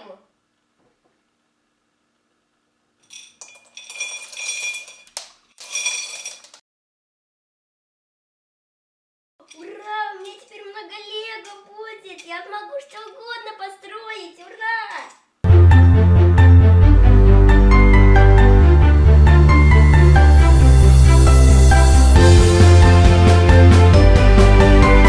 тему. Ура, у меня теперь много лего будет, я смогу что угодно.